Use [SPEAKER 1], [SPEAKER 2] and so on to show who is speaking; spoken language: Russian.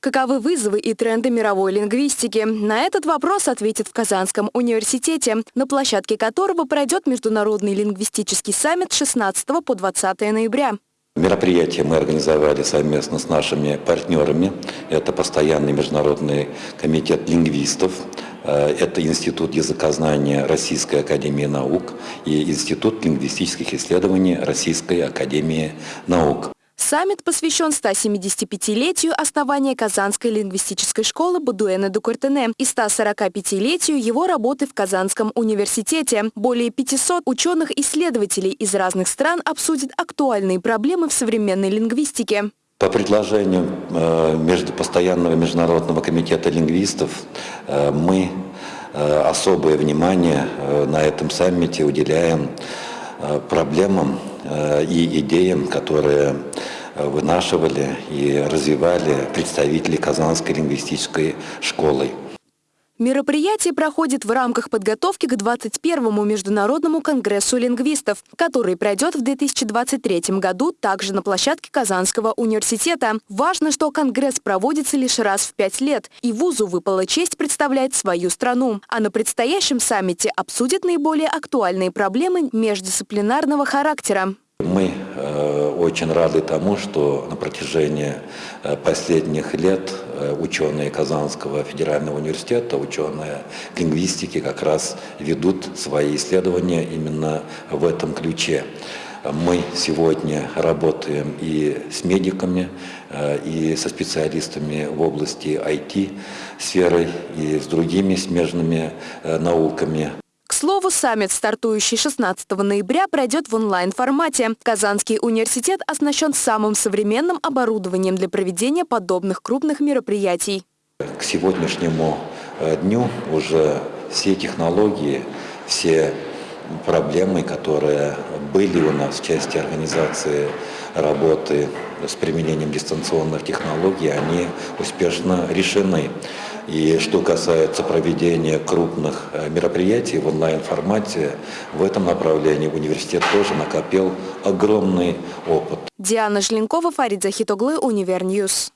[SPEAKER 1] Каковы вызовы и тренды мировой лингвистики? На этот вопрос ответит в Казанском университете, на площадке которого пройдет Международный лингвистический саммит 16 по 20 ноября.
[SPEAKER 2] Мероприятие мы организовали совместно с нашими партнерами. Это постоянный международный комитет лингвистов, э, это Институт языкознания Российской Академии Наук и Институт лингвистических исследований Российской Академии Наук.
[SPEAKER 1] Саммит посвящен 175-летию основания Казанской лингвистической школы Бадуэна Дукартене и 145-летию его работы в Казанском университете. Более 500 ученых-исследователей из разных стран обсудят актуальные проблемы в современной лингвистике.
[SPEAKER 2] По предложению э, между постоянного международного комитета лингвистов э, мы э, особое внимание на этом саммите уделяем проблемам и идеям, которые вынашивали и развивали представители Казанской лингвистической школы.
[SPEAKER 1] Мероприятие проходит в рамках подготовки к 21-му Международному конгрессу лингвистов, который пройдет в 2023 году также на площадке Казанского университета. Важно, что конгресс проводится лишь раз в пять лет, и вузу выпала честь представлять свою страну. А на предстоящем саммите обсудят наиболее актуальные проблемы междисциплинарного характера.
[SPEAKER 2] Мы э, очень рады тому, что на протяжении э, последних лет э, ученые Казанского федерального университета, ученые лингвистики как раз ведут свои исследования именно в этом ключе. Мы сегодня работаем и с медиками, и со специалистами в области IT-сферы, и с другими смежными науками
[SPEAKER 1] слову, саммит, стартующий 16 ноября, пройдет в онлайн-формате. Казанский университет оснащен самым современным оборудованием для проведения подобных крупных мероприятий.
[SPEAKER 2] К сегодняшнему э, дню уже все технологии, все проблемы, которые были у нас в части организации работы с применением дистанционных технологий, они успешно решены. И что касается проведения крупных э, мероприятий в онлайн-формате, в этом направлении университет тоже накопил огромный опыт.
[SPEAKER 1] Диана Жленкова, Фарид Захитоглы, Univer News.